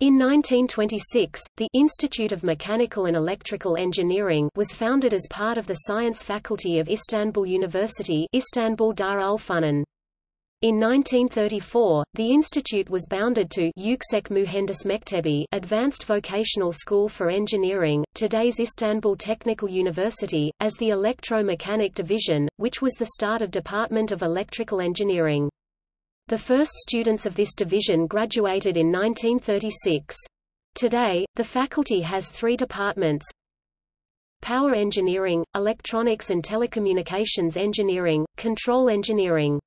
In 1926, the Institute of Mechanical and Electrical Engineering was founded as part of the science faculty of Istanbul University Istanbul Dar In 1934, the institute was bounded to Yüksek Mühendis Mektebi Advanced Vocational School for Engineering, today's Istanbul Technical University, as the Electro-Mechanic Division, which was the start of Department of Electrical Engineering. The first students of this division graduated in 1936. Today, the faculty has three departments, Power Engineering, Electronics and Telecommunications Engineering, Control Engineering.